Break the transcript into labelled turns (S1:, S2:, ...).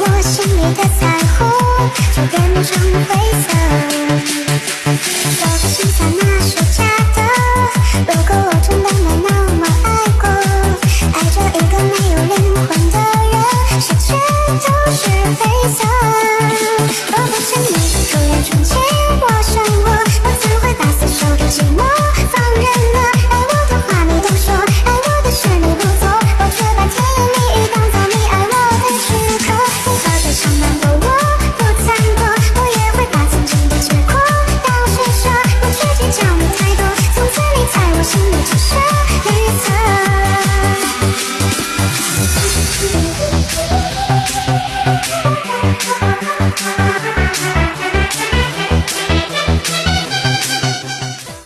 S1: 我心里的彩虹就变成灰色。我不喜欢那首夹 Thank you.